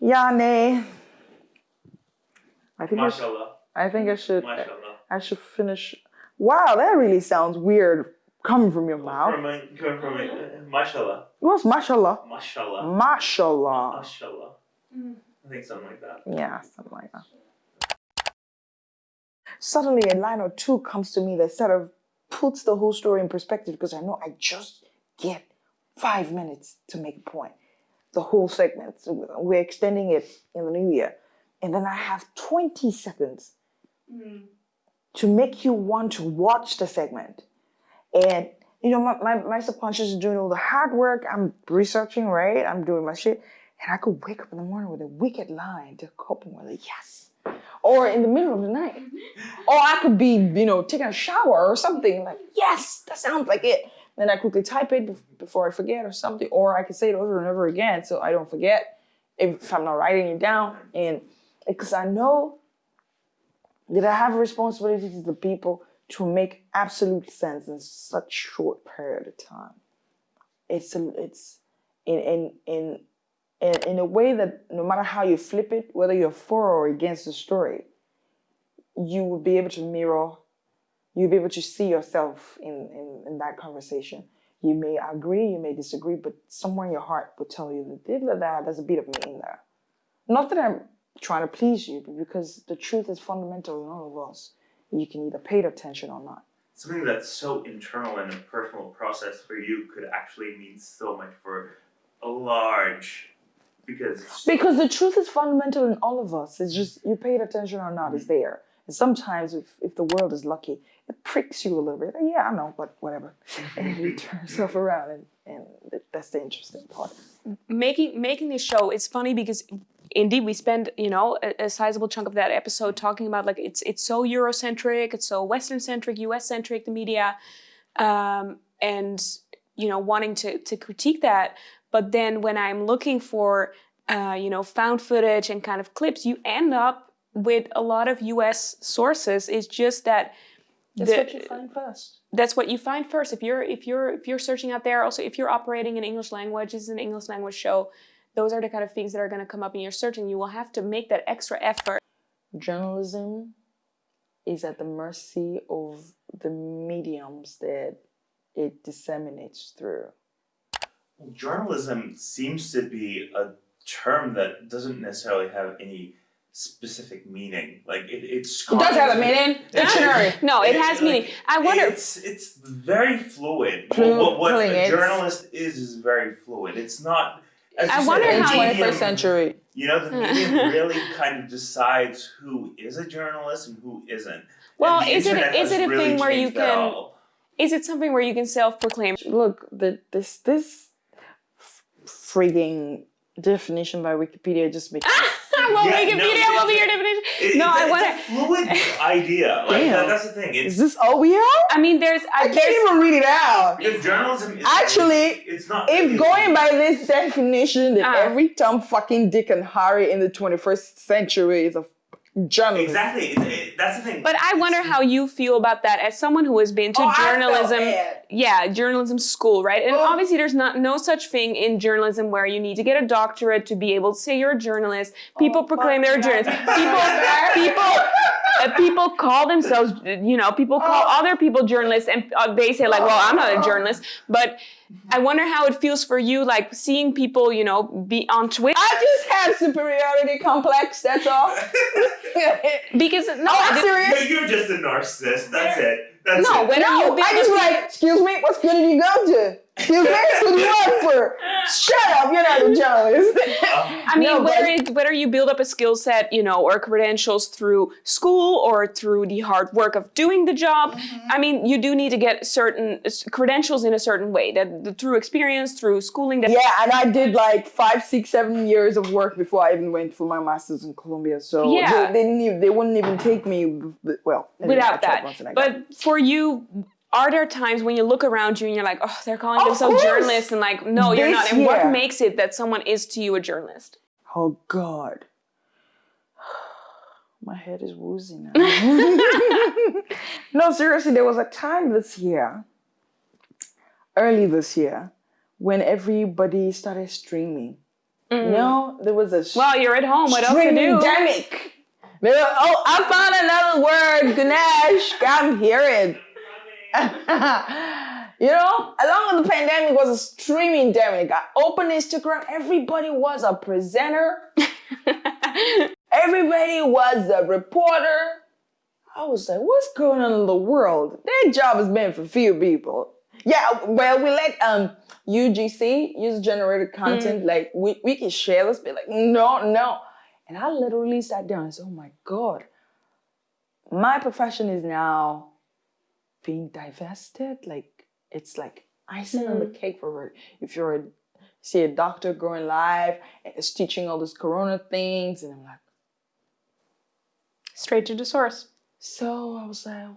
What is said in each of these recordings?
Yeah, nay. I think I, should, Mashallah. I think I should Mashallah. I should finish. Wow, that really sounds weird coming from your mouth. From a, coming from a, uh, mashallah. What's mashallah? Mashallah. Mashallah. Mashallah. I think something like that. Yeah, something like that. Suddenly, a line or two comes to me that sort of puts the whole story in perspective because I know I just get five minutes to make a point. The whole segment. So we're extending it in the new year. And then I have 20 seconds mm. to make you want to watch the segment. And, you know, my, my, my subconscious is doing all the hard work. I'm researching, right? I'm doing my shit. And I could wake up in the morning with a wicked line to cope with it. Yes. Or in the middle of the night. or I could be, you know, taking a shower or something. Like, yes, that sounds like it. Then I quickly type it before I forget or something. Or I can say it over and over again so I don't forget if I'm not writing it down. And because I know that I have a responsibility to the people to make absolute sense in such short period of time. It's a, it's in in in in in a way that no matter how you flip it, whether you're for or against the story, you will be able to mirror, you'll be able to see yourself in in, in that conversation. You may agree, you may disagree, but somewhere in your heart will tell you that there's a bit of me in there. Not that I'm trying to please you, but because the truth is fundamental in all of us. You can either pay attention or not. Something that's so internal and a personal process for you could actually mean so much for a large because Because the truth is fundamental in all of us. It's just you paid attention or not, it's mm-hmm. there. And sometimes if, if the world is lucky, it pricks you a little bit. Yeah, I know, but whatever. Mm-hmm. And you turn mm-hmm. yourself around and, and that's the interesting part. making making this show it's funny because indeed we spend you know a, a sizable chunk of that episode talking about like it's it's so eurocentric it's so western centric us centric the media um, and you know wanting to to critique that. But then when i'm looking for uh, you know found footage and kind of clips you end up with a lot of us sources. It's just that That's the- what you find first. that's what you find first. If you're if you're if you're searching out there also if you're operating in english language this is an english language show those are the kind of things that are going to come up in your searching. You will have to make that extra effort. Journalism is at the mercy of the mediums that it disseminates through. journalism seems to be a term that doesn't necessarily have any specific meaning. Like it, it's It does have a meaning. Dictionary. no it It's has like- meaning i wonder It's it's very fluid. Flu- what what fluid, a it's- journalist is is very fluid. It's not. as I you wonder said, In the how- medium- 21st century. You know, the medium really kind of decides who is a journalist and who isn't. Well, is it- internet is has it a really thing where you changed can- all. Is it something where you can self-proclaim Look, the, this this frigging definition by Wikipedia just makes well Yeah, no, wikipedia it's- will be your definition It- no it's, i a- want it's a fluid idea. Like Damn. that, that's the thing. It's Is this all we have? i mean there's I I, can't there's, even read it out. because journalism is Actually, it's not. If it's- going by this definition that Ah. every Tom fucking Dick and Harry in the 21st century is a f- journalist. exactly, it, it, that's the thing. but i wonder how you feel about that as someone who has been to Oh, journalism yeah journalism school right and Oh. obviously there's not no such thing in journalism where you need to get a doctorate to be able to say you're a journalist people Oh, proclaim they're a fuck journalist that. people people uh, people call themselves you know people call Oh. other people journalists and uh, they say like well i'm not a journalist but i wonder how it feels for you like seeing people you know be on twitter I just have superiority complex, that's all. because no Oh, I I'm serious? No, you're just a narcissist. That's it. That's No, it. when are you No, I just like, excuse me, what school did you go to? Excuse me, who do you work for? Shut up, you're not a journalist. I mean, No, whether it, whether you build up a skill set, you know, or credentials through school or through the hard work of doing the job, Mm-hmm. I mean, you do need to get certain credentials in a certain way. That that through experience, through schooling. That, Yeah, and I did like five, six, seven years of work before I even went for my master's in Columbia. So Yeah. they, they, didn't even, they wouldn't even take me. Well, anyway, without that. once and I got it. But for you, are there times when you look around you and you're like, oh, they're calling Of themselves course. journalists, and like, no, you're not. And what makes it that someone is to you a journalist? Oh God. My head is woozy now. no, seriously, there was a time this year, early this year, when everybody started streaming. You mm. know, there was a Well, you're at home. What else to do? Streaming-demic. Oh, I found another word, Ganesh. I'm hearing. you know, along with the pandemic was a streaming demic. I opened Instagram, everybody was a presenter, everybody was a reporter. I was like, what's going on in the world? That job is meant for few people. Yeah, well, we let um UGC, user generated content, like we, we can share this, be like, no, no. And I literally sat down and said, oh my God, my profession is now being divested. Like it's like icing on the cake for her. If you're a see a doctor going live is teaching all these corona things, and I'm like, Straight to the source. so I was like,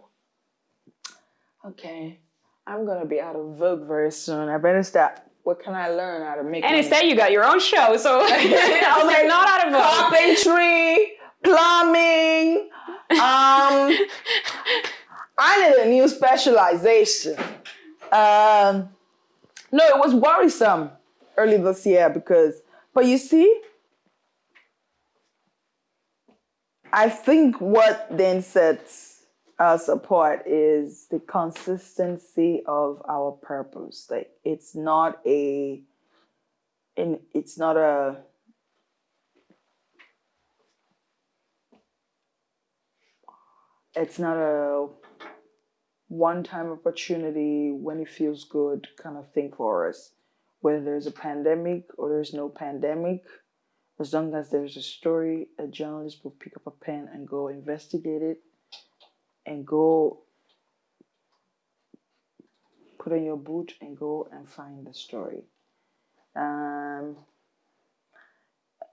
okay, I'm gonna be out of Vogue very soon. I better start. What can I learn how to make? And money? instead, you got your own show, so I was like, not out of vogue. carpentry, plumbing. Um, I need a new specialization. Um, no, it was worrisome early this year because, but you see, I think what then sets us apart is the consistency of our purpose. Like it's not a, in it's not a it's not a one time opportunity when it feels good kind of thing for us. Whether there's a pandemic or there's no pandemic, as long as there's a story, a journalist will pick up a pen and go investigate it and go put on your boot and go and find the story. Um,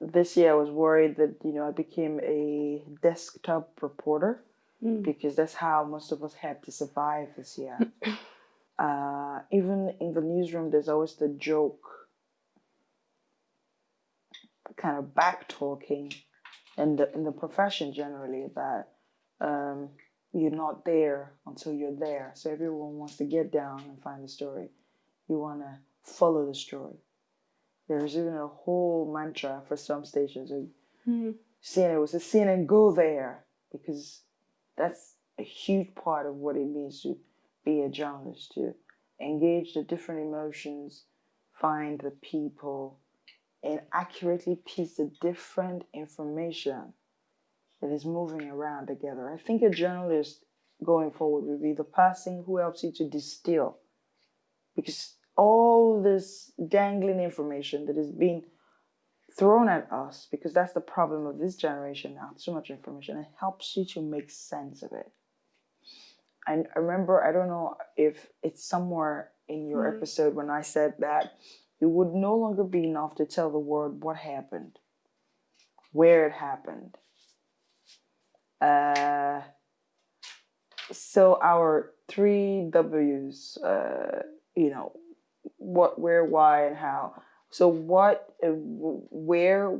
this year I was worried that you know I became a desktop reporter because that's how most of us had to survive this year. uh, even in the newsroom, there's always the joke, kind of back talking, in the in the profession generally that um, you're not there until you're there. So everyone wants to get down and find the story. You want to follow the story. There's even a whole mantra for some stations. like, CNN was a CNN go there because that's a huge part of what it means to be a journalist to engage the different emotions find the people and accurately piece the different information that is moving around together. I think a journalist going forward will be the person who helps you to distill because all this dangling information that is being thrown at us because that's the problem of this generation now. Too much information. It helps you to make sense of it. And i remember i don't know if it's somewhere in your episode when i said that it would no longer be enough to tell the world what happened where it happened. Uh, so our three w's uh, you know what where why and how so what, uh, where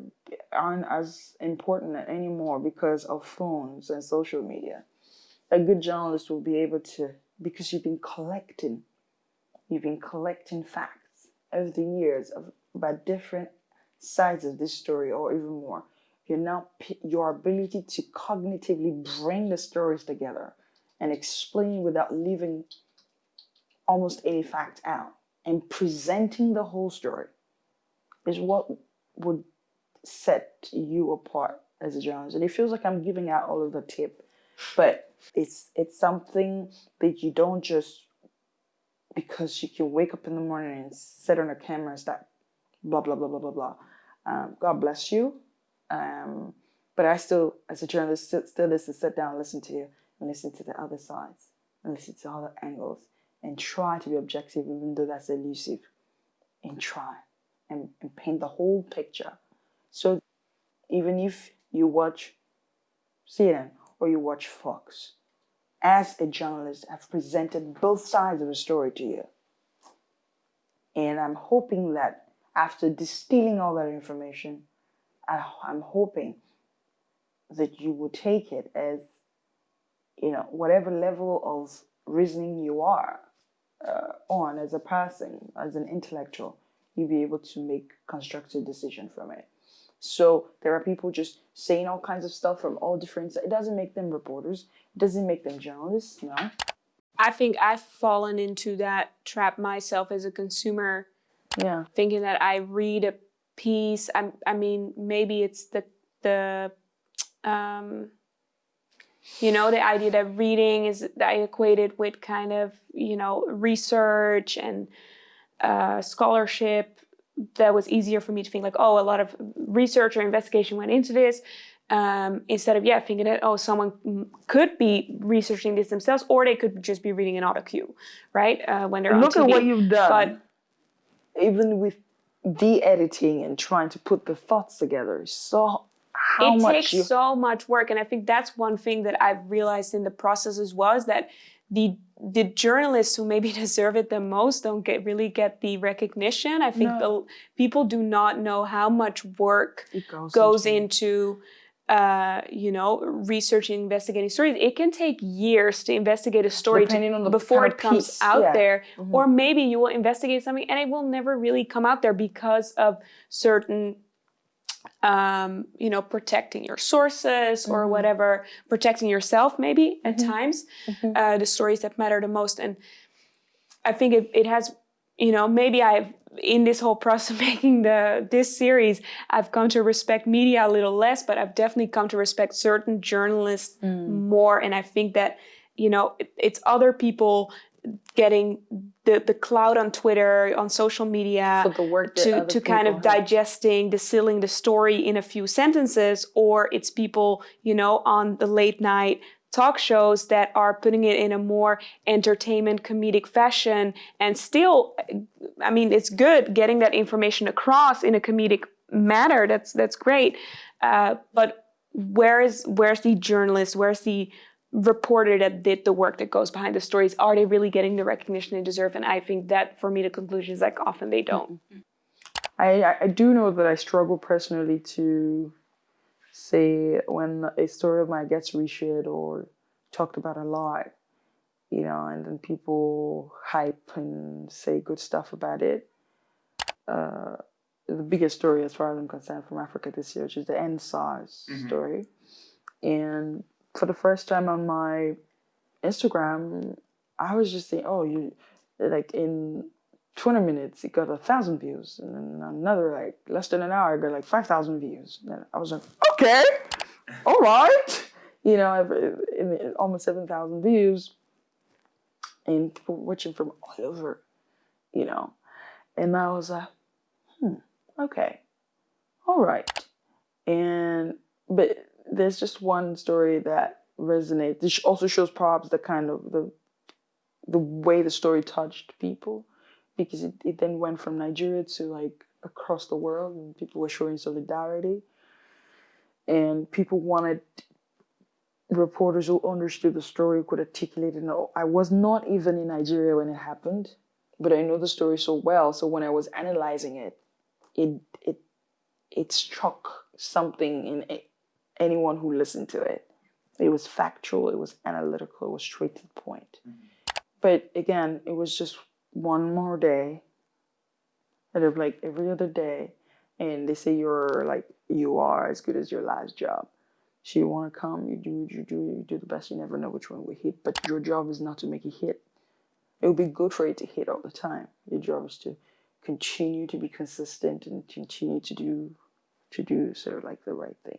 aren't as important anymore because of phones and social media. A good journalist will be able to, because you've been collecting, you've been collecting facts over the years of about different sides of this story or even more. You're now your ability to cognitively bring the stories together and explain without leaving almost any fact out and presenting the whole story is what would set you apart as a journalist. And it feels like I'm giving out all of the tip, but it's it's something that you don't just because you can wake up in the morning and sit on a camera and start blah blah blah blah blah blah. Um, God bless you. Um, but I still, as a journalist, still, still listen, sit down, and listen to you, and listen to the other sides, and listen to other angles, and try to be objective, even though that's elusive, and try and, paint the whole picture. So even if you watch CNN or you watch Fox, as a journalist, I've presented both sides of the story to you. And I'm hoping that after distilling all that information, I, I'm hoping that you will take it as, you know, whatever level of reasoning you are uh, on as a person, as an intellectual, you'll be able to make constructive decision from it. So there are people just saying all kinds of stuff from all different. It doesn't make them reporters. It doesn't make them journalists. No. I think I've fallen into that trap myself as a consumer, Yeah. thinking that I read a piece. I, I mean, maybe it's the the um, you know the idea that reading is that I equate it with kind of you know research and uh, scholarship. That was easier for me to think like, oh, a lot of research or investigation went into this. Um, instead of yeah thinking that oh someone could be researching this themselves or they could just be reading an auto cue right uh, when they're Look on at what you've done. but even with de-editing and trying to put the thoughts together, so how it much takes you so much work and i think that's one thing that i've realized in the process as well is that the the journalists who maybe deserve it the most don't get really get the recognition. I think the people do not know how much work it goes, goes into- into uh, you know researching investigating stories. It can take years to investigate a story to- before it comes piece, out yeah. there. Mhm. or maybe you will investigate something and it will never really come out there because of certain um, you know protecting your sources or Mhm. whatever protecting yourself maybe at Mhm. times Mhm. uh, the stories that matter the most and i think it, it has you know maybe i've in this whole process of making the this series i've come to respect media a little less but i've definitely come to respect certain journalists Mm. more and i think that you know it, it's other people getting the, the cloud on twitter on social media for the work to, to kind of have. digesting distilling the story in a few sentences or it's people you know on the late night talk shows that are putting it in a more entertainment comedic fashion and still i mean it's good getting that information across in a comedic manner. That's that's great. Uh, but where is where's the journalist? Where's the reporter that did the work that goes behind the stories are they really getting the recognition they deserve and i think that for me the conclusion is like often they don't I, I- I do know that I struggle personally to say when a story of mine gets reshared or talked about a lot, you know, and then people hype and say good stuff about it. Uh, the biggest story, as far as I'm concerned, from Africa this year, which is the End SARS Mhm. story. And for the first time on my Instagram, I was just saying, oh, you like in 20 minutes, it got a thousand views, and then another like less than an hour, it got like 5,000 views. And I was like, okay, all right, you know, almost 7,000 views, and people watching from all over, you know, and I was like, hmm, okay, all right, and but there's just one story that resonates. This also shows perhaps the kind of the the way the story touched people because it, it then went from Nigeria to like across the world and people were showing solidarity and people wanted reporters who understood the story could articulate it. No, I was not even in Nigeria when it happened, but I know the story so well. So when I was analyzing it, it it it struck something in anyone who listened to it. It was factual, it was analytical, it was straight to the point. Mm-hmm. But again, it was just one more day. And of like every other day. And they say you're like you are as good as your last job. So you want to come, you do what you do, you do the best. You never know which one will hit. But your job is not to make it hit. It would be good for it to hit all the time. Your job is to continue to be consistent and continue to do to do sort of like the right thing.